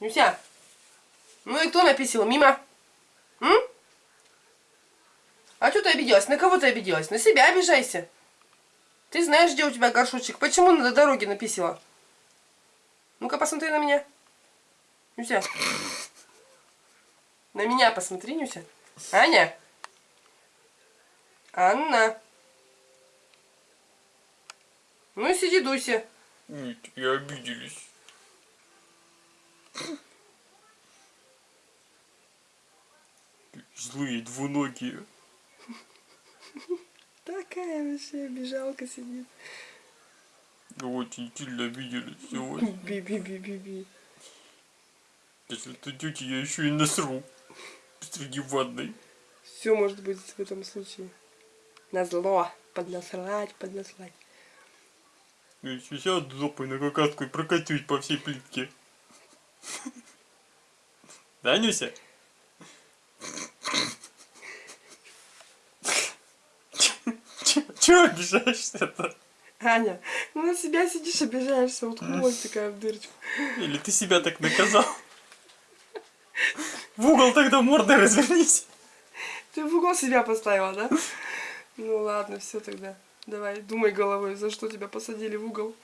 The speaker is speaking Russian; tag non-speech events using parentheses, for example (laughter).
Нюся. Ну и кто написал? Мимо? М? А что ты обиделась? На кого ты обиделась? На себя обижайся. Ты знаешь, где у тебя горшочек. Почему на дороге написала? Ну-ка, посмотри на меня. Нюся. На меня посмотри, Нюся. Аня. Анна. Ну и сиди, дуйся. Нет, я обиделись. Злые двуногие. Такая вообще обижалка сидит. Очень сильно обиделись сегодня. Би-би-би-би-би. Если ты тетя, я еще и насру. Посреди ванной. Все может быть в этом случае. На зло. Поднасрать, поднасрать. Я еще сяду жопой на какашку и прокатюсь по всей плитке. (laughs) Да, Нюся? Чего обижаешься-то? Аня, ну на себя сидишь, обижаешься, уткнулась такая в дырочку. Или ты себя так наказал? В угол тогда мордой развернись. Ты в угол себя поставила, да? Ну ладно, все тогда. Давай, думай головой, за что тебя посадили в угол.